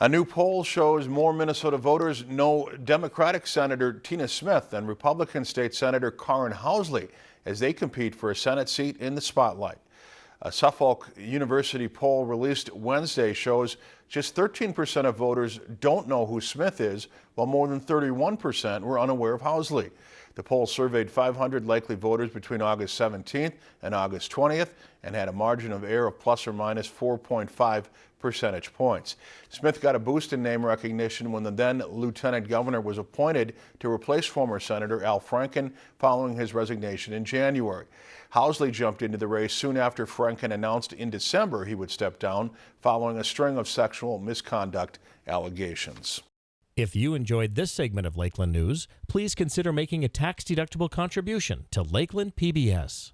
A new poll shows more Minnesota voters know Democratic Senator Tina Smith than Republican State Senator Karin Housley as they compete for a Senate seat in the spotlight. A Suffolk University poll released Wednesday shows just 13% of voters don't know who Smith is, while more than 31% were unaware of Housley. The poll surveyed 500 likely voters between August 17th and August 20th and had a margin of error of plus or minus 4.5 percentage points. Smith got a boost in name recognition when the then lieutenant governor was appointed to replace former Senator Al Franken following his resignation in January. Housley jumped into the race soon after Franken announced in December he would step down following a string of sexual misconduct allegations. If you enjoyed this segment of Lakeland News, please consider making a tax-deductible contribution to Lakeland PBS.